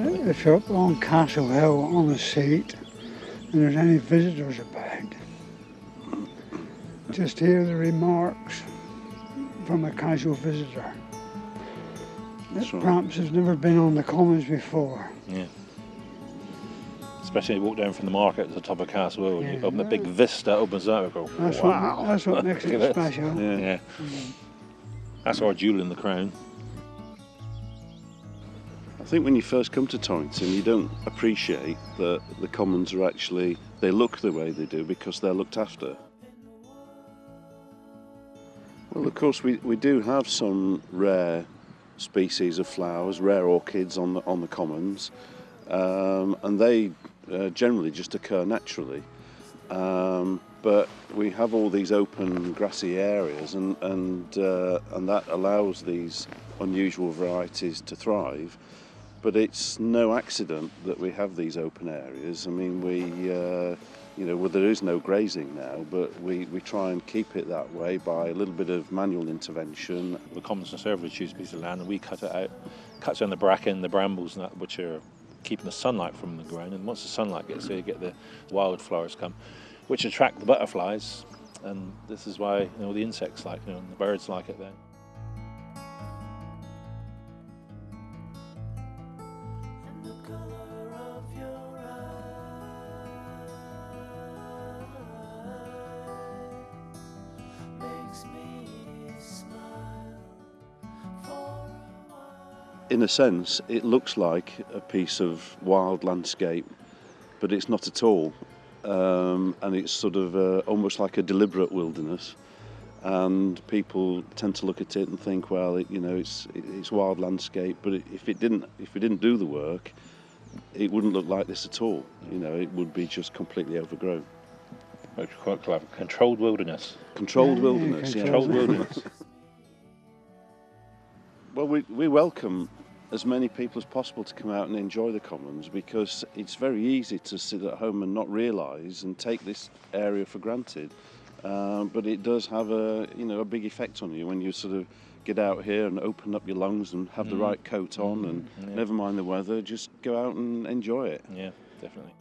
if you're up on Castle Hill on the seat and there's any visitors about, just hear the remarks from a casual visitor. That right. perhaps has never been on the commons before. Yeah. Especially when you walk down from the market to the top of Castle Hill and you Yeah. open the big vista opens up and go, That's wow. what that's what makes it special. Yeah. Yeah. That's our jewel in the crown. I think when you first come to Torrington, you don't appreciate that the commons are actually, they look the way they do because they're looked after. Well, of course, we, we do have some rare species of flowers, rare orchids on the, on the commons, um, and they uh, generally just occur naturally. Um, but we have all these open grassy areas, and and uh, and that allows these unusual varieties to thrive. But it's no accident that we have these open areas. I mean, we, uh, you know, well, there is no grazing now, but we, we try and keep it that way by a little bit of manual intervention. The Commons Conservators choose a piece of land and we cut it out, cut down the bracken, the brambles and that, which are keeping the sunlight from the ground. And once the sunlight gets there, you get the wildflowers come, which attract the butterflies. And this is why you know the insects like, you know, and the birds like it then. In a sense, it looks like a piece of wild landscape, but it's not at all. Um, and it's sort of uh, almost like a deliberate wilderness. And people tend to look at it and think, well, it, you know, it's it's wild landscape. But if it didn't, if we didn't do the work, it wouldn't look like this at all. You know, it would be just completely overgrown. Which is quite clever. Controlled wilderness. Controlled Yeah, wilderness. Yeah. Controlled wilderness. Well, we, we welcome as many people as possible to come out and enjoy the commons because it's very easy to sit at home and not realise and take this area for granted. Um, but it does have a you know a big effect on you when you sort of get out here and open up your lungs and have the Mm. right coat on and yeah. never mind the weather, just go out and enjoy it. Yeah, definitely.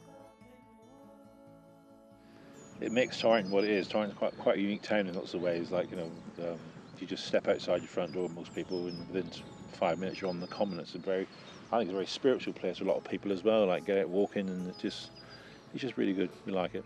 It makes Torrington what it is. Torrington's quite quite a unique town in lots of ways. Like you know, um, you just step outside your front door, most people and within five minutes you're on the common. It's a very, I think it's a very spiritual place for a lot of people as well. Like get out walking and it's just, it's just really good. We like it.